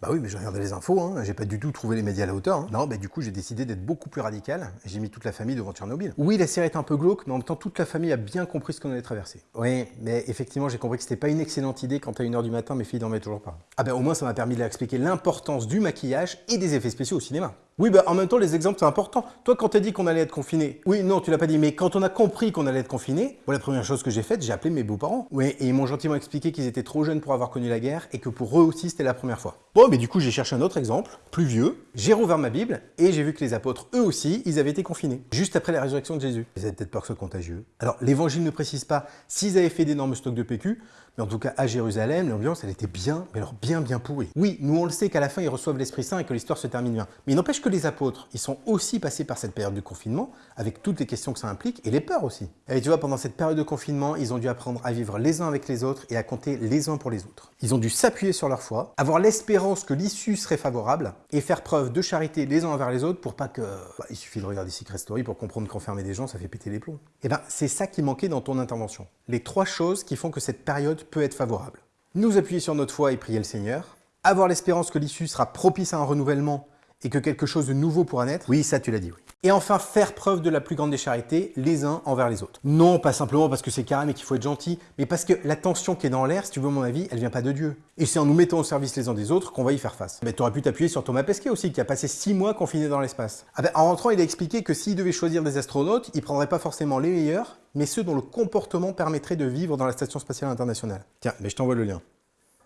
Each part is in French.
Bah oui, mais j'ai regardé les infos, hein. j'ai pas du tout trouvé les médias à la hauteur. hein. Non, bah du coup, j'ai décidé d'être beaucoup plus radical. J'ai mis toute la famille devant Tchernobyl. Oui, la série est un peu glauque, mais en même temps, toute la famille a bien compris ce qu'on allait traverser. Oui, mais effectivement, j'ai compris que c'était pas une excellente idée quand à 1h du matin, mes filles dormaient toujours pas. Ah bah au moins, ça m'a permis de leur expliquer l'importance du maquillage et des effets spéciaux au cinéma. Oui, bah en même temps, les exemples, c'est important. Toi, quand t'as dit qu'on allait être confiné, oui, non, tu l'as pas dit, mais quand on a compris qu'on allait être confiné, bon, la première chose que j'ai faite, j'ai appelé mes beaux-parents. Oui, et ils m'ont gentiment expliqué qu'ils étaient trop jeunes pour avoir connu la guerre et que pour eux aussi, c'était la première fois. Bon, mais du coup, j'ai cherché un autre exemple, plus vieux. J'ai rouvert ma Bible et j'ai vu que les apôtres, eux aussi, ils avaient été confinés, juste après la résurrection de Jésus. Ils avaient peut-être peur que ce soit contagieux. Alors, l'évangile ne précise pas s'ils avaient fait d'énormes stocks de PQ, mais en tout cas, à Jérusalem, l'ambiance, elle était bien, mais alors bien, bien pourrie. Oui, nous, on le sait qu'à la fin, ils reçoivent l'Esprit Saint et que l'histoire se termine bien. Mais il n'empêche que les apôtres, ils sont aussi passés par cette période de confinement, avec toutes les questions que ça implique, et les peurs aussi. Et tu vois, pendant cette période de confinement, ils ont dû apprendre à vivre les uns avec les autres et à compter les uns pour les autres. Ils ont dû s'appuyer sur leur foi, avoir l'espérance que l'issue serait favorable, et faire preuve de charité les uns envers les autres pour pas que... Bah, il suffit de regarder Secret Story pour comprendre qu'enfermer des gens, ça fait péter les plombs. Et ben, c'est ça qui manquait dans ton intervention. Les trois choses qui font que cette période peut être favorable nous appuyer sur notre foi et prier le Seigneur, avoir l'espérance que l'issue sera propice à un renouvellement et que quelque chose de nouveau pourra naître. Oui, ça tu l'as dit, oui. Et enfin, faire preuve de la plus grande des charités, les uns envers les autres. Non, pas simplement parce que c'est carré et qu'il faut être gentil, mais parce que la tension qui est dans l'air, si tu veux mon avis, elle vient pas de Dieu. Et c'est en nous mettant au service les uns des autres qu'on va y faire face. Mais tu aurais pu t'appuyer sur Thomas Pesquet aussi, qui a passé six mois confiné dans l'espace. Ah ben, en rentrant, il a expliqué que s'il devait choisir des astronautes, il prendrait pas forcément les meilleurs, mais ceux dont le comportement permettrait de vivre dans la Station Spatiale Internationale. Tiens, mais je t'envoie le lien.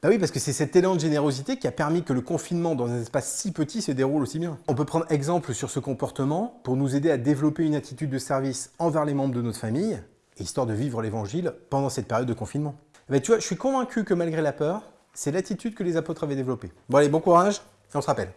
Bah oui, parce que c'est cet élan de générosité qui a permis que le confinement dans un espace si petit se déroule aussi bien. On peut prendre exemple sur ce comportement pour nous aider à développer une attitude de service envers les membres de notre famille, histoire de vivre l'évangile pendant cette période de confinement. Bah tu vois, je suis convaincu que malgré la peur, c'est l'attitude que les apôtres avaient développée. Bon allez, bon courage, et on se rappelle.